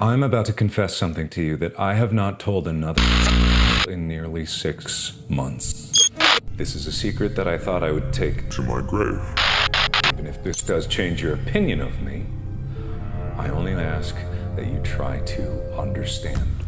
I'm about to confess something to you that I have not told another in nearly six months. This is a secret that I thought I would take to my grave. Even if this does change your opinion of me, I only ask that you try to understand.